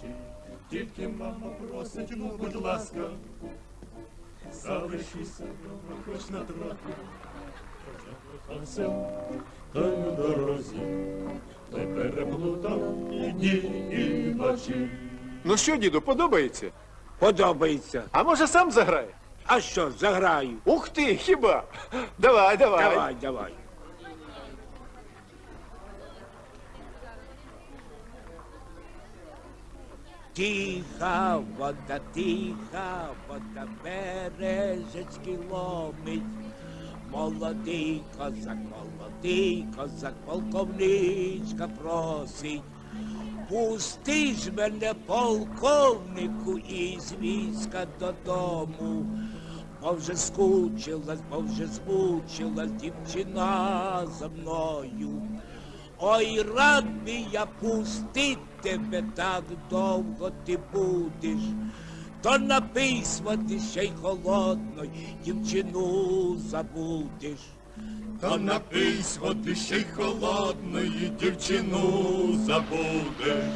вночі. Тільки мама просить, ну будь ласка, залишися дома хоч на трохи. Закохався, та й у дорозі, та й переплутав і дні, і ночі. Ну що, діду, подобається? Подобається. А може сам заграє? А що, заграю? Ух ти, хіба? Давай, давай. Давай, давай. Тиха вода, тиха вода, бережечки ломить. Молодий козак, молодий козак, полковничка просить. Пусти ж мене, полковнику, із війська додому. Бо вже скучилась, бо вже змучилась дівчина за мною. Ой, рад би я пустить тебе так довго ти будеш. То напийсь води ще й холодної, дівчину забудеш. Та напийсь ти ще й холодної, дівчину забуде.